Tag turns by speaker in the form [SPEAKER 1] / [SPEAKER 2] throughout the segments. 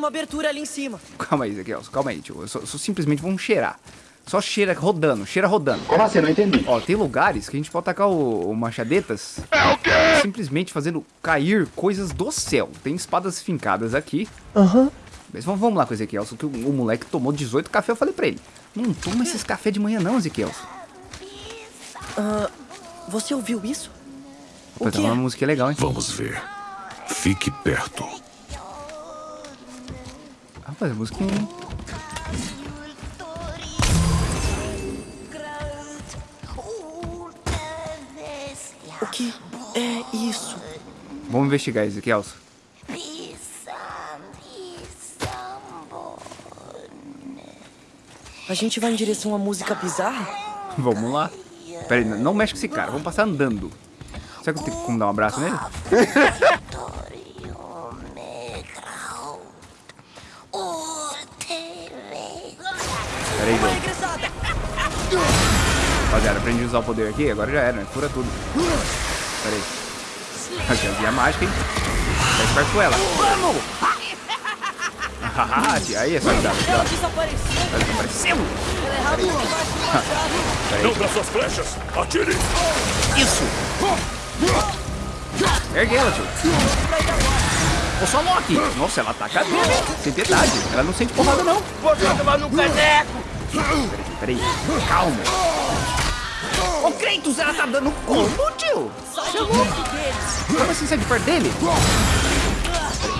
[SPEAKER 1] uma abertura ali em cima.
[SPEAKER 2] Calma aí, Ezequiel, calma aí, tio. Só, só simplesmente vamos cheirar. Só cheira rodando, cheira rodando.
[SPEAKER 3] Como assim? Não entendi.
[SPEAKER 2] Ó, tem lugares que a gente pode tacar o, o machadetas.
[SPEAKER 3] É o quê?
[SPEAKER 2] Simplesmente fazendo cair coisas do céu. Tem espadas fincadas aqui.
[SPEAKER 1] Aham. Uhum.
[SPEAKER 2] Mas vamos, vamos lá com o Ezequiel. Só que o, o, moleque tomou 18 café, eu falei pra ele. Não toma esses café de manhã não, Ezequiel.
[SPEAKER 1] Uh, você ouviu isso?
[SPEAKER 2] Rapaz, tá uma música legal, hein?
[SPEAKER 4] Vamos ver. Fique perto.
[SPEAKER 2] Rapaz, a música...
[SPEAKER 1] O que é isso?
[SPEAKER 2] Vamos investigar, Ezequiel.
[SPEAKER 1] A gente vai em direção à música bizarra?
[SPEAKER 2] Vamos lá. Pera aí, não mexe com esse cara, vamos passar andando. Será que eu tenho como dar um abraço nele? poder aqui, agora já era, né? Cura tudo. Pera aí. Aqui, mágica, hein? Tá esperto com ela. Vamos! Aí é só cuidado. Ela desapareceu. Ela desapareceu.
[SPEAKER 4] Não para suas flechas. Atire.
[SPEAKER 2] Isso. Ergue ela, tio. Ô, só Loki. Nossa, ela ataca dele. Sem piedade. Ela não sente porrada, não.
[SPEAKER 5] Vou tomar no caneco.
[SPEAKER 2] Peraí, peraí. Calma. Kratos, ela tá dando combo, tio. Louco. Como assim sai de perto dele?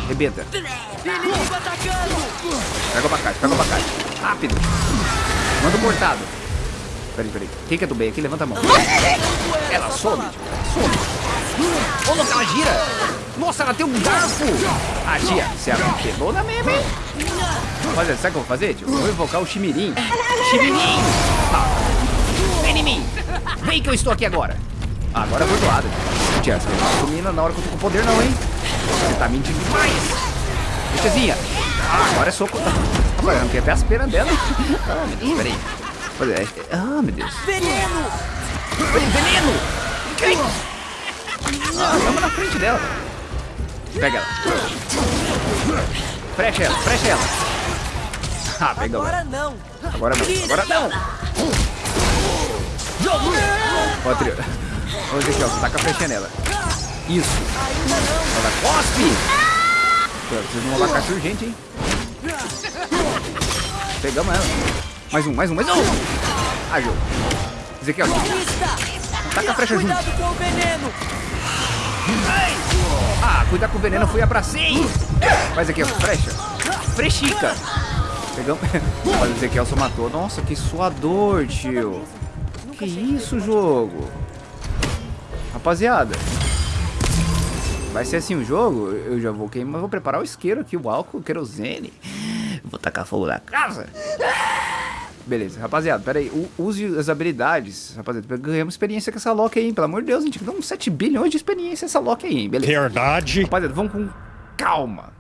[SPEAKER 2] Rebenta.
[SPEAKER 1] Inimigo atacando!
[SPEAKER 2] Pega o abacate, pega o abacate. Rápido. Manda o cortado. Peraí, peraí. Quem que é do bem aqui? Levanta a mão. Ela some, some. Ô, louco, ela gira. Nossa, ela tem um garfo. Ah, tia, você é apelona mesmo, hein? Olha, sabe o que eu vou fazer, tio? Eu vou invocar o Chimirim. Chimirim! Ah. Vem em mim. Vem que eu estou aqui agora. Ah, agora eu vou doado. Tia, você não domina na hora que eu tô com poder não, hein? Você tá mentindo demais. Tiazinha. Ah, agora é soco. Agora eu não quero ver as penas dela. Ah, meu Deus, peraí. É, ah, meu Deus.
[SPEAKER 1] Veneno!
[SPEAKER 2] Veneno! Quem? Ah, estamos na frente dela. Pega ela. Frecha ela, frecha ela. Ah, pega
[SPEAKER 1] Agora não.
[SPEAKER 2] Agora não, agora não. Ó, trio. Vamos aqui, ó. Taca a flechinha nela. Isso. Ela cospe. Preciso de um abacate urgente, hein? Pegamos ela. Mais um, mais um, mais um! Ah, jogo. Ezequiel, taca a flecha junto.
[SPEAKER 1] Cuidado com o veneno!
[SPEAKER 2] Ah, cuidar com o veneno foi abracei! Faz aqui, ó, frecha. Frechica. Pegamos. Olha, o Ezequiel só matou. Nossa, que suador, tio. Que isso, jogo? Rapaziada. Vai ser assim o jogo, eu já vou queimar, vou preparar o isqueiro aqui, o álcool, o querosene. Vou tacar fogo na casa. Beleza, rapaziada, pera aí, use as habilidades, rapaziada, ganhamos experiência com essa Loki aí, hein? pelo amor de Deus, a gente dá uns 7 bilhões de experiência essa Loki aí, hein? beleza.
[SPEAKER 4] Verdade.
[SPEAKER 2] Rapaziada, vamos com calma.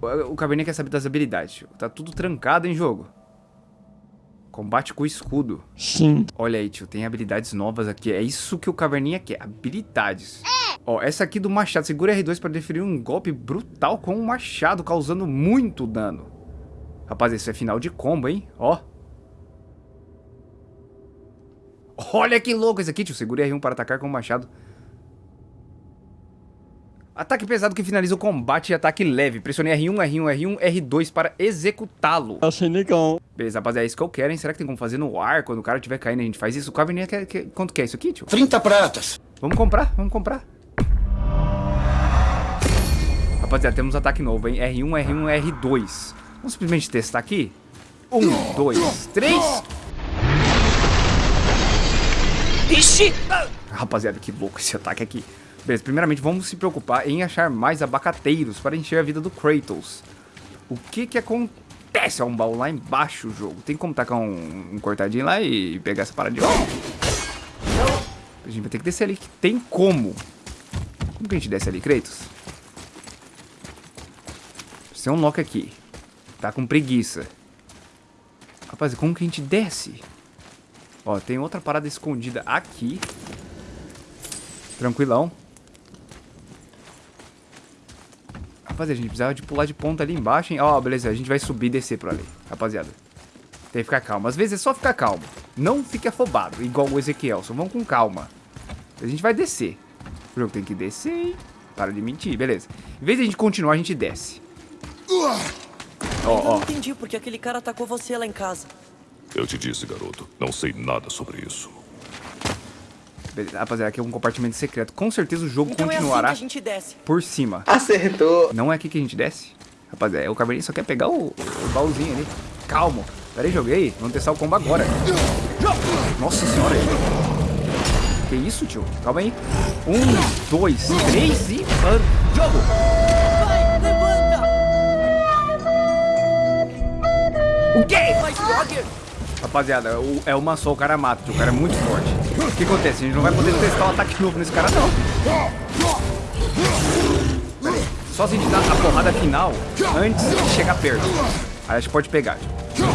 [SPEAKER 2] O Cabernet quer saber das habilidades, tá tudo trancado em jogo. Combate com escudo.
[SPEAKER 4] Sim.
[SPEAKER 2] Olha aí, tio, tem habilidades novas aqui, é isso que o Caverninha quer, habilidades. É. Ó, essa aqui do machado. Segura R2 para deferir um golpe brutal com um machado, causando muito dano. Rapaz, isso é final de combo, hein? Ó. Olha que louco esse aqui, tio. Segure R1 para atacar com o machado. Ataque pesado que finaliza o combate e ataque leve. Pressione R1, R1, R1, R2 para executá-lo.
[SPEAKER 4] Achei legal.
[SPEAKER 2] Beleza, rapaziada, é isso que eu quero, hein? Será que tem como fazer no ar quando o cara estiver caindo a gente faz isso? O Caverninha quer, quer... Quanto que é isso aqui, tio?
[SPEAKER 5] 30 pratas.
[SPEAKER 2] Vamos comprar, vamos comprar. Rapaziada, temos ataque novo, hein? R1, R1, R2. Vamos simplesmente testar aqui? Um, dois, três. Ixi! Rapaziada, que louco esse ataque aqui. Beleza, primeiramente vamos se preocupar em achar mais abacateiros para encher a vida do Kratos. O que que acontece? É um baú lá embaixo jogo. Tem como tacar um, um cortadinho lá e pegar essa parada de volta? A gente vai ter que descer ali, que tem como. Como que a gente desce ali, Kratos? Tem um Loki aqui. Tá com preguiça. Rapaz, como que a gente desce? Ó, tem outra parada escondida aqui. Tranquilão. Rapaziada, a gente precisava de pular de ponta ali embaixo, hein? Ó, beleza, a gente vai subir e descer por ali, rapaziada. Tem que ficar calmo. Às vezes é só ficar calmo. Não fique afobado, igual o Ezequiel. Só vamos com calma. A gente vai descer. O jogo tem que descer, hein? Para de mentir, beleza. Em vez de a gente continuar, a gente desce. Ó,
[SPEAKER 1] Eu
[SPEAKER 2] ó.
[SPEAKER 1] não entendi porque aquele cara atacou você lá em casa.
[SPEAKER 4] Eu te disse, garoto. Não sei nada sobre isso.
[SPEAKER 2] Rapaziada, aqui é um compartimento secreto. Com certeza o jogo
[SPEAKER 1] Então é assim
[SPEAKER 2] continuará
[SPEAKER 1] a gente desce.
[SPEAKER 2] por cima.
[SPEAKER 3] Acertou.
[SPEAKER 2] Não é aqui que a gente desce? Rapaziada, o Cabernet só quer pegar o, o baúzinho ali. Calmo. Pera aí, joguei. Vamos testar o combo agora. Nossa senhora. Que isso, tio? Calma aí. Um, dois, três e... Mano, jogo!
[SPEAKER 1] Vai, levanta!
[SPEAKER 2] O quê? Rapaziada, é uma só, o cara mata, tio. O cara é muito forte. O que acontece? A gente não vai poder testar o ataque novo nesse cara, não. Só se a gente dar a porrada final antes de chegar perto. Aí a gente pode pegar, tio.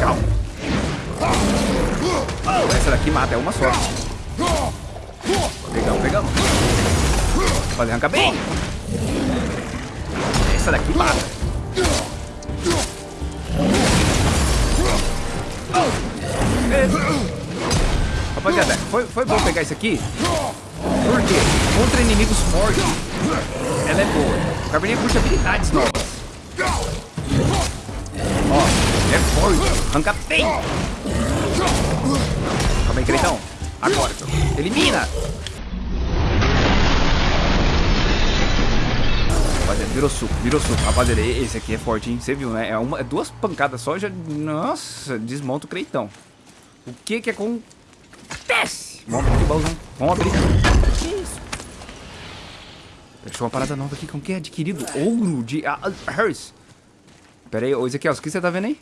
[SPEAKER 2] Calma. Essa daqui mata, é uma só. Pegamos, pegamos. Pode arrancar bem. Essa daqui mata. Rapaziada, foi, foi bom pegar isso aqui. Por quê? Contra inimigos fortes, ela é boa. O Cabernet puxa habilidades novas. Ó, é forte. Arranca bem. Calma aí, Creitão. Agora. Elimina. Rapaziada, virou suco, virou suco. Rapaziada, esse aqui é forte, hein? Você viu, né? É, uma, é duas pancadas só, já... Nossa, desmonta o Creitão. O que que acontece? Vamos abrir o baúzão. Vamos abrir.
[SPEAKER 1] Que isso?
[SPEAKER 2] Achou uma parada nova aqui. Como que é adquirido? Ouro de... Harris. Pera aí, ô Ezequiel, o que você tá vendo aí?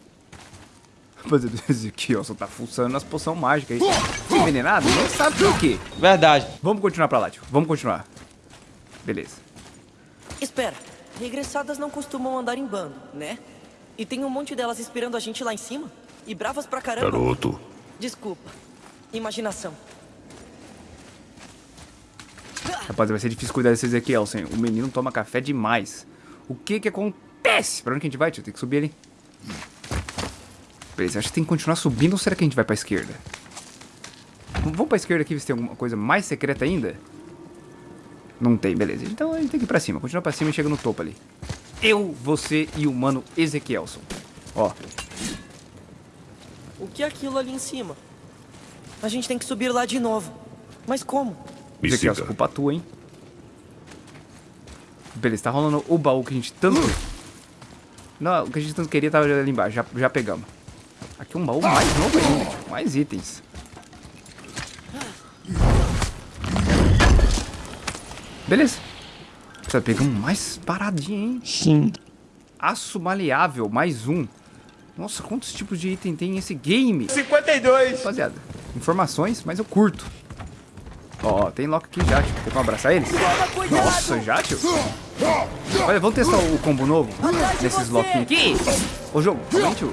[SPEAKER 2] Rapaziada, o Ezequiel só tá fuçando nas poções mágicas aí. Foi envenenado? Não sabe por quê.
[SPEAKER 3] Verdade.
[SPEAKER 2] Vamos continuar pra lá, tio. Vamos continuar. Beleza.
[SPEAKER 1] Espera, regressadas não costumam andar em bando, né? E tem um monte delas esperando a gente lá em cima? E bravas pra caramba?
[SPEAKER 4] Garoto,
[SPEAKER 1] Desculpa. Imaginação.
[SPEAKER 2] Rapaziada, vai ser difícil cuidar desse Ezequiel, sem. O menino toma café demais. O que que acontece? Pra onde que a gente vai, tio? Tem que subir ali. Beleza, acho que tem que continuar subindo ou será que a gente vai pra esquerda? Vamos pra esquerda aqui ver se tem alguma coisa mais secreta ainda? Não tem, beleza. Então a gente tem que ir pra cima. Continua pra cima e chega no topo ali. Eu, você e o mano Ezequielson. Ó,
[SPEAKER 1] O que é aquilo ali em cima? A gente tem que subir lá de novo. Mas como?
[SPEAKER 4] me siga.
[SPEAKER 2] culpa tua, hein? Beleza, tá rolando o baú que a gente tanto... Não, o que a gente tanto queria tava ali embaixo, já, já pegamos. Aqui um baú mais novo ainda, mais itens. Beleza. Precisa pegamos mais paradinha, hein?
[SPEAKER 3] Sim.
[SPEAKER 2] Aço maleável, mais um. Nossa, quantos tipos de item tem esse game?
[SPEAKER 3] 52.
[SPEAKER 2] Rapaziada, informações, mas eu curto. Ó, ó, tem lock aqui já, tio. Tem como abraçar eles? Nossa, já, tio? Olha, vamos testar o combo novo
[SPEAKER 1] Atrás de
[SPEAKER 2] nesses
[SPEAKER 1] você!
[SPEAKER 2] lockinhos aqui. Ô, jogo, aí, tio.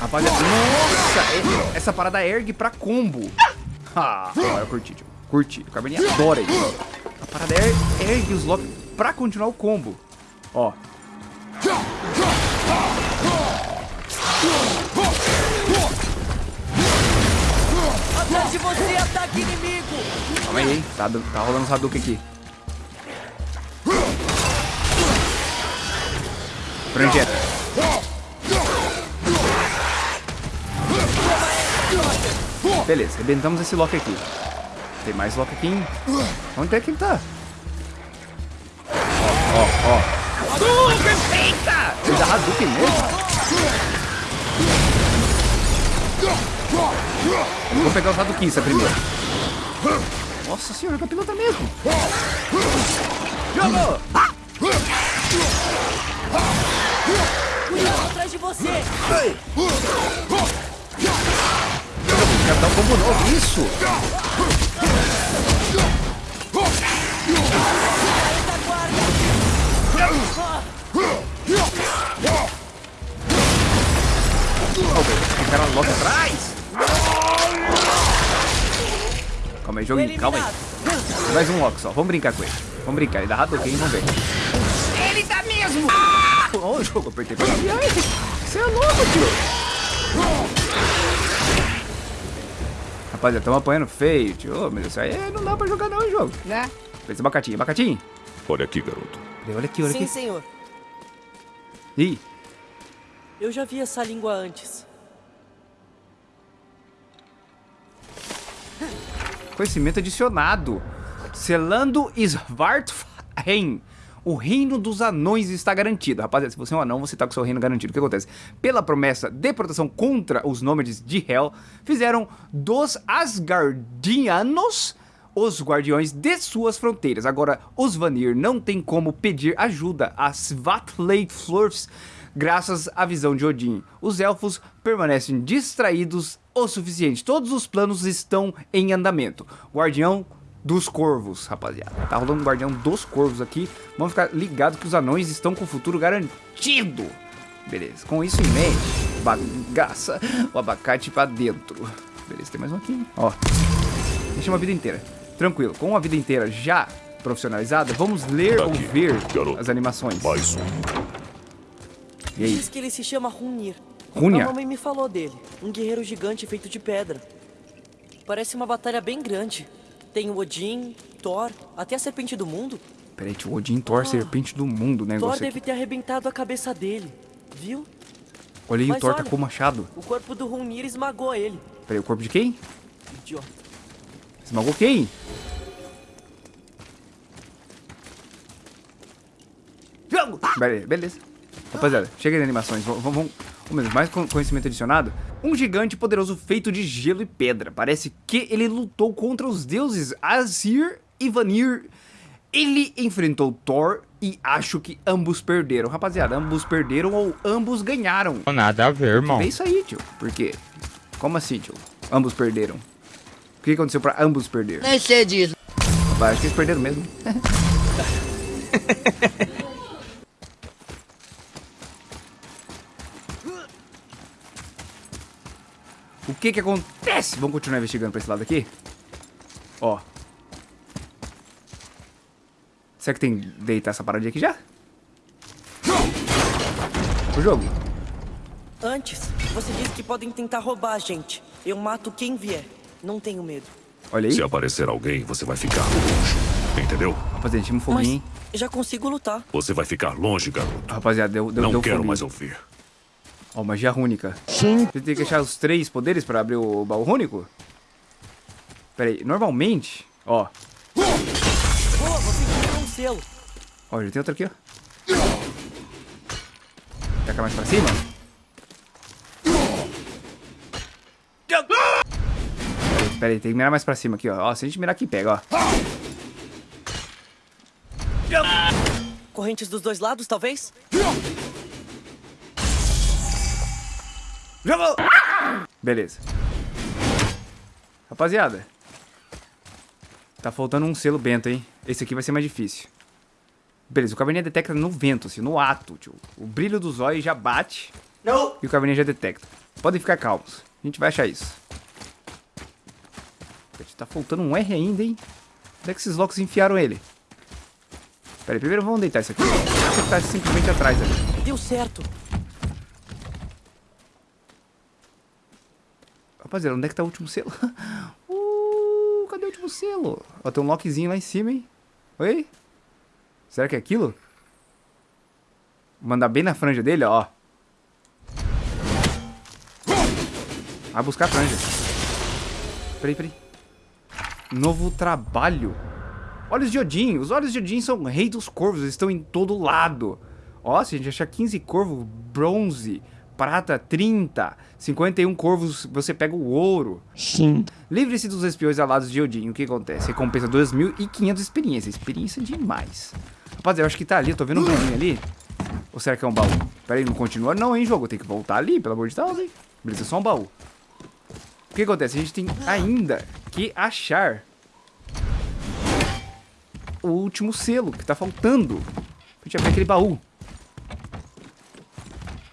[SPEAKER 2] Rapaziada, nossa, e- essa parada ergue pra combo. Ah, eu curti, tio. Curti. O Cabernet adora isso. A parada er- ergue os lock pra continuar o combo. Ó.
[SPEAKER 1] Atrás de você, ataque inimigo!
[SPEAKER 2] Calma aí, hein? Tá, tá rolando os Hadouken aqui. Franjeta. Beleza, arrebentamos esse lock aqui. Tem mais lock aqui, hein? Onde é que ele tá? Ó, ó, ó. Hadouken, eita! Ele dá Hadouken mesmo? Vou pegar os Hadouken primeiro. Nossa senhora, capilota mesmo. Jogou!
[SPEAKER 1] Cuidado atrás de você!
[SPEAKER 2] Quero dar um combo novo, isso! Cara logo atrás! Calma aí, joguinho, calma aí. Mais um Loki só, vamos brincar com ele. Vamos brincar, ele dá Hadouken, vamos ver. Ele dá mesmo! Ó, o jogo, apertei pra Você é louco, tio. Rapaziada, estamos apanhando feio, tio. Meu Deus, isso aí não dá pra jogar não jogo, né? Esse abacatinho, abacatinho.
[SPEAKER 4] Olha aqui, garoto.
[SPEAKER 2] Olha aqui, olha
[SPEAKER 1] Sim,
[SPEAKER 2] aqui.
[SPEAKER 1] senhor.
[SPEAKER 2] Ih,
[SPEAKER 1] Eu já vi essa língua antes.
[SPEAKER 2] Conhecimento adicionado. Selando Svartheim. O reino dos anões está garantido. Rapaziada, se você é um anão, você tá com seu reino garantido. O que acontece? Pela promessa de proteção contra os nômades de Hel, fizeram dos Asgardianos os guardiões de suas fronteiras. Agora, os Vanir não têm como pedir ajuda a Svatleiflurs graças à visão de Odin. Os elfos permanecem distraídos o suficiente. Todos os planos estão em andamento. Guardião dos Corvos, rapaziada. Tá rolando um Guardião dos Corvos aqui. Vamos ficar ligados que os anões estão com o futuro garantido. Beleza, com isso em mente, bagaça o abacate pra dentro. Beleza, tem mais um aqui? Ó, deixa uma vida inteira. Tranquilo, com uma vida inteira já profissionalizada, vamos ler ou
[SPEAKER 4] Aqui,
[SPEAKER 2] ver
[SPEAKER 4] garoto.
[SPEAKER 2] as animações.
[SPEAKER 4] Mais um.
[SPEAKER 2] E aí?
[SPEAKER 1] Diz que ele se chama Runir.
[SPEAKER 2] Runir?
[SPEAKER 1] A mamãe me falou dele. Um guerreiro gigante feito de pedra. Parece uma batalha bem grande. Tem o Odin, Thor, até a Serpente do Mundo.
[SPEAKER 2] Peraí, tio, Odin, Thor, serpente do mundo, né?
[SPEAKER 1] Thor deve
[SPEAKER 2] aqui.
[SPEAKER 1] ter arrebentado a cabeça dele. Viu?
[SPEAKER 2] Olha aí, o
[SPEAKER 1] Mas
[SPEAKER 2] Thor tá
[SPEAKER 1] olha-
[SPEAKER 2] com o machado.
[SPEAKER 1] O corpo do Runir esmagou ele.
[SPEAKER 2] Peraí, o corpo de quem?
[SPEAKER 1] Idiota.
[SPEAKER 2] Esmagou quem? Beleza. Rapaziada, chega de animações. Vamos, mais con- conhecimento adicionado. Um gigante poderoso feito de gelo e pedra. Parece que ele lutou contra os deuses Azir e Vanir. Ele enfrentou Thor e acho que ambos perderam. Rapaziada, ambos perderam ou ambos ganharam.
[SPEAKER 3] Nada a ver, irmão.
[SPEAKER 2] É isso aí, tio. Por quê? Como assim, tio? Ambos perderam. O que aconteceu pra ambos perder?
[SPEAKER 5] Nem sei disso.
[SPEAKER 2] Rapaz, acho que eles perderam mesmo. o que que acontece? Vamos continuar investigando pra esse lado aqui? Ó. Será que tem que deitar essa paradinha aqui já? O jogo.
[SPEAKER 1] Antes, você disse que podem tentar roubar a gente. Eu mato quem vier. Não tenho medo.
[SPEAKER 2] Olha aí.
[SPEAKER 4] Se aparecer alguém, você vai ficar longe. Entendeu?
[SPEAKER 2] Rapaziada, tinha um
[SPEAKER 1] Mas
[SPEAKER 2] foguinho, hein?
[SPEAKER 1] já consigo lutar.
[SPEAKER 4] Você vai ficar longe, garoto.
[SPEAKER 2] Rapaziada, deu, deu,
[SPEAKER 4] Não
[SPEAKER 2] deu
[SPEAKER 4] quero
[SPEAKER 2] foguinho.
[SPEAKER 4] mais ouvir.
[SPEAKER 2] Ó, magia rúnica. Sim. Você tem que achar os três poderes pra abrir o baú rúnico? Pera aí, normalmente... Ó,
[SPEAKER 1] Boa, você um selo.
[SPEAKER 2] ó, já tem outro aqui, ó. Taca mais pra cima. Pera aí, pera aí, tem que mirar mais pra cima aqui, ó. Ó, se a gente mirar aqui, pega, ó.
[SPEAKER 1] Correntes dos dois lados, talvez?
[SPEAKER 2] Jogou! Beleza. Rapaziada. Tá faltando um selo bento, hein? Esse aqui vai ser mais difícil. Beleza, o caverninha detecta no vento, assim, no ato, tio. O brilho dos olhos já bate.
[SPEAKER 5] Não.
[SPEAKER 2] E o caverninha já detecta. Podem ficar calmos. A gente vai achar isso. Tá faltando um R ainda, hein? Onde é que esses loucos enfiaram ele? Pera aí, primeiro vamos deitar isso aqui. Você tá simplesmente atrás ali.
[SPEAKER 1] Deu certo.
[SPEAKER 2] Rapaziada, onde é que tá o último selo? Uh, cadê o último selo? Ó, tem um lockzinho lá em cima, hein? Oi? Será que é aquilo? Vou mandar bem na franja dele, ó. Vai buscar a franja. Peraí, peraí. Novo trabalho. Olhos de Odin. Os olhos de Odin são rei dos corvos. Eles estão em todo lado. Ó, se a gente achar 15 corvos, bronze, prata, 30. 51 corvos, você pega o ouro.
[SPEAKER 3] Sim.
[SPEAKER 2] Livre-se dos espiões alados de Odin. O que acontece? Recompensa 2.500 experiência. Experiência demais. Rapaziada, eu acho que tá ali. Eu tô vendo um brilhinho ali. Ou será que é um baú? Pera aí, não continua não, hein, jogo. Tem que voltar ali, pelo amor de Deus, hein. Beleza, é só um baú. O que acontece? A gente tem ainda que achar o último selo que tá faltando. Pra gente abrir aquele baú.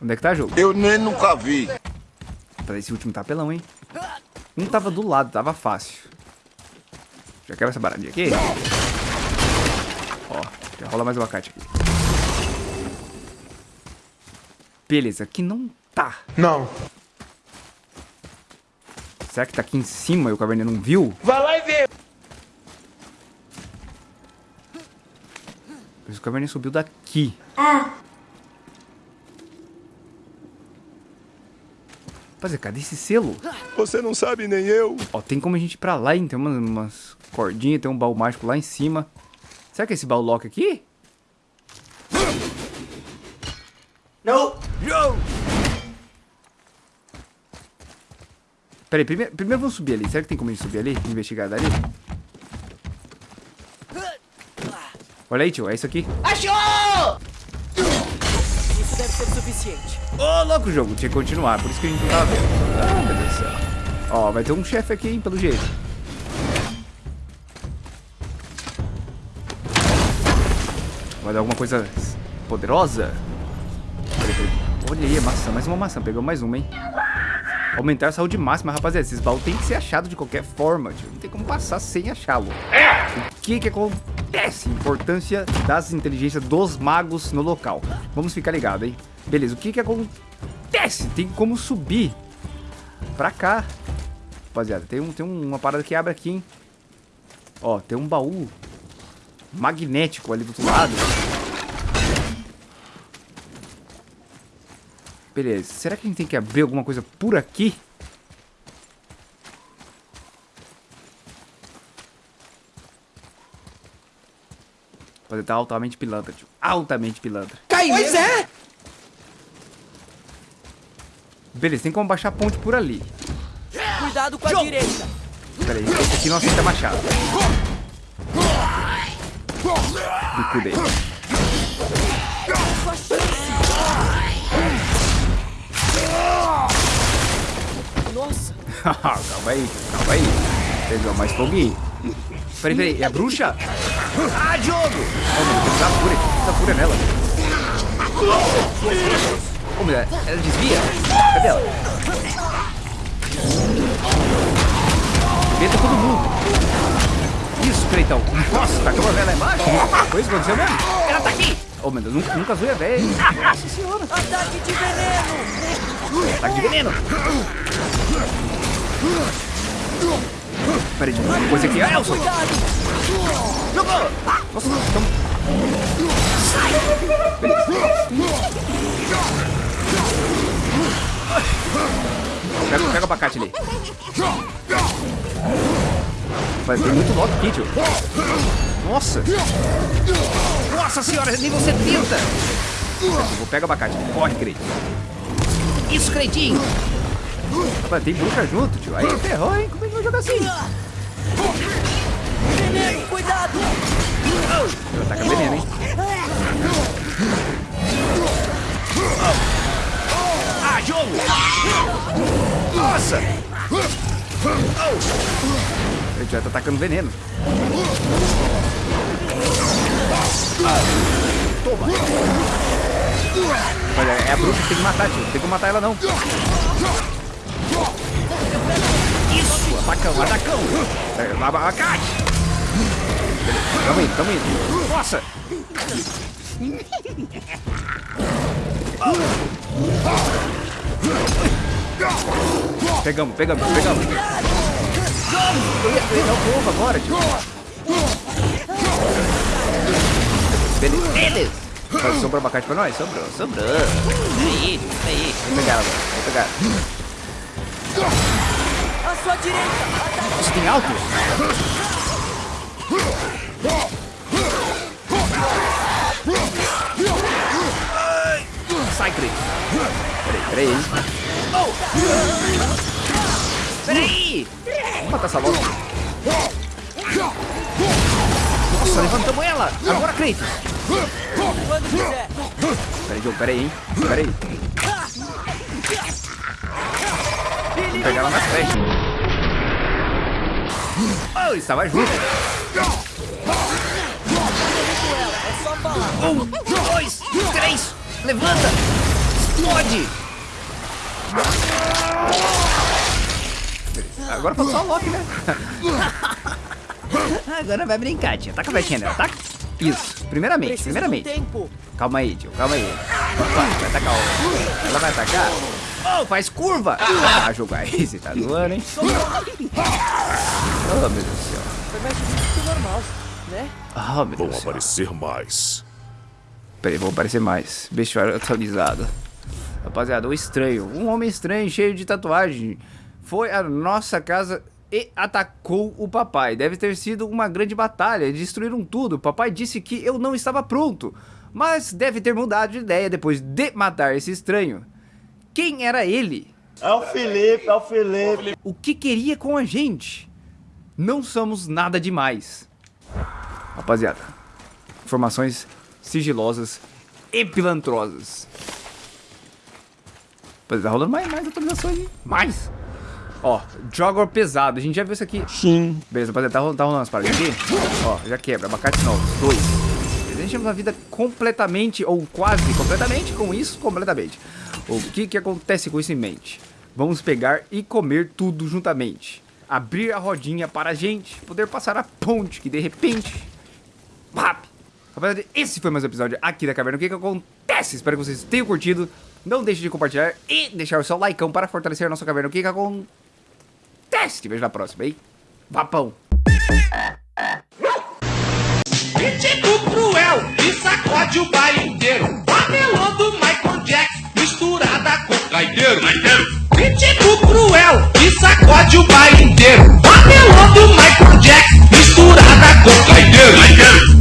[SPEAKER 2] Onde é que tá, jogo?
[SPEAKER 5] Eu nem nunca vi.
[SPEAKER 2] Pra esse último tá apelão, hein? Um tava do lado, tava fácil. Já quebra essa baradinha aqui. Ó, já rola mais abacate aqui. Beleza, aqui não tá.
[SPEAKER 5] Não.
[SPEAKER 2] Será que tá aqui em cima e o caverninha não viu?
[SPEAKER 5] Vai lá e vê.
[SPEAKER 2] Mas o caverninha subiu daqui. Rapaziada, cadê esse selo?
[SPEAKER 4] Você não sabe nem eu.
[SPEAKER 2] Ó, tem como a gente ir pra lá, hein? Tem umas, umas cordinhas, tem um baú mágico lá em cima. Será que é esse baú lock aqui?
[SPEAKER 5] Não.
[SPEAKER 2] Pera aí, primeiro, primeiro vamos subir ali. Será que tem como a gente subir ali? Investigar dali? Olha aí, tio. É isso aqui.
[SPEAKER 5] Achou!
[SPEAKER 1] Deve ser suficiente.
[SPEAKER 2] Ô, louco jogo. Tinha que continuar. Por isso que a gente não tava vendo. Ah, meu Deus do céu. Ó, vai ter um chefe aqui, hein, pelo jeito. Vai dar alguma coisa poderosa? Olha aí, maçã. Mais uma maçã. Pegou mais uma, hein? Aumentar a saúde máxima, rapaziada. Esses baús tem que ser achado de qualquer forma, tio. Não tem como passar sem achá-lo. O que que acontece? Importância das inteligências dos magos no local. Vamos ficar ligado, hein? Beleza, o que que acontece? Tem como subir pra cá. Rapaziada, tem, um, tem uma parada que abre aqui, hein? Ó, tem um baú magnético ali do outro lado. Beleza, será que a gente tem que abrir alguma coisa por aqui? Pode estar altamente pilantra, tio. Altamente pilantra.
[SPEAKER 5] Cai pois é.
[SPEAKER 2] Beleza, tem como baixar a ponte por ali.
[SPEAKER 1] Cuidado com a direita.
[SPEAKER 2] Pera aí, esse aqui não aceita machado. Bico dele.
[SPEAKER 1] Nossa,
[SPEAKER 2] calma aí, calma aí. Pegou mais foguinho. Peraí, peraí, é a bruxa? Ah, Diogo! Oh, tem dar fúria, tem dar fúria nela. Ô, mulher, ela desvia? Cadê ela? Arrebenta todo mundo. Isso, Creitão. Nossa, tacou a velha embaixo? Foi isso que aconteceu mesmo? Ela tá aqui! Ô, meu Deus, nunca, nunca zoei a velha. Nossa senhora.
[SPEAKER 1] ataque de veneno.
[SPEAKER 2] Ataque de veneno. Peraí, ver uma coisa aqui. Ah, Elson! Jogou! Nossa, estamos... Pega, pega o abacate ali. Vai ter muito lock aqui, tio. Nossa! Nossa senhora, nível 70! Vou pegar o abacate. Corre, Creit. Isso, Creitinho! Rapaz, tem bruxa junto, tio. Aí ferrou, hein? Como é que vai jogar assim?
[SPEAKER 1] Veneno, cuidado.
[SPEAKER 2] Ela taca veneno, hein? Ah, jogo! Nossa! Ele já tá atacando veneno. Toma! Olha, é a bruxa que tem que matar, tio. Tem como matar ela, não. Isso! Atacão, atacão! É, abacate! Tamo indo, tamo indo. Nossa! Pegamos, pegamos, pegamos. Eu ia, eu ia dar o povo agora, tio. Beleza, beleza. Mas Sobrou abacate pra nós? Sobrou, sobrou. Aí, aí. Vou pegar ela agora, vou pegar.
[SPEAKER 1] À sua direita.
[SPEAKER 2] Isso tem alto? Sai, Cris. Peraí, peraí. hein. Peraí! Vamos matar essa logo. Nossa, levantamos ela! Agora, Kratos! Peraí, Joe, peraí, hein? Peraí. Vou pegar ela nas flechas. Oh, estava junto. Um, dois, três. Levanta. Explode. Agora falta só o Loki, né? Agora vai brincar, tia. Taca a flechinha dela, taca. Isso, primeiramente, primeiramente. Calma aí, tio, calma aí. Vai, vai atacar o... Ela vai atacar. Oh, faz curva. Ah, jogar esse, tá doando, hein? Oh, meu Deus do céu.
[SPEAKER 1] Foi mais difícil que o normal, né?
[SPEAKER 2] Oh, meu
[SPEAKER 4] Vão
[SPEAKER 2] Deus do céu.
[SPEAKER 4] aparecer mais.
[SPEAKER 2] Peraí, vão aparecer mais. Bestiário atualizado. Rapaziada, o estranho. Um homem estranho, cheio de tatuagem. Foi à nossa casa e atacou o papai. Deve ter sido uma grande batalha. Destruíram tudo. O papai disse que eu não estava pronto. Mas deve ter mudado de ideia depois de matar esse estranho. Quem era ele?
[SPEAKER 3] É o Felipe, é o Felipe.
[SPEAKER 2] O que queria com a gente? Não somos nada demais. Rapaziada, informações sigilosas e pilantrosas. Tá rolando mais, mais atualizações, hein? Mais! Ó, Jogger pesado. A gente já viu isso aqui.
[SPEAKER 3] Sim.
[SPEAKER 2] Beleza, rapaziada, tá, rolando- tá rolando as paradas aqui? Ó, já quebra. Abacate novos. Dois. A gente temos uma vida completamente, ou quase completamente, com isso, completamente. O que que acontece com isso em mente? Vamos pegar e comer tudo juntamente. Abrir a rodinha para a gente poder passar a ponte, que de repente... Pap! Rapaziada, esse foi mais um episódio aqui da Caverna. O que que acontece? Espero que vocês tenham curtido. Não deixe de compartilhar e deixar o seu likeão para fortalecer a nossa caverna. O que que acontece? Te vejo na próxima, hein? Vapão!
[SPEAKER 6] Ritmo cruel e sacode o baile inteiro. Papelão do com caideiro. Ritmo cruel e sacode o baile inteiro. Papelão do Michael Jackson misturada com caideiro.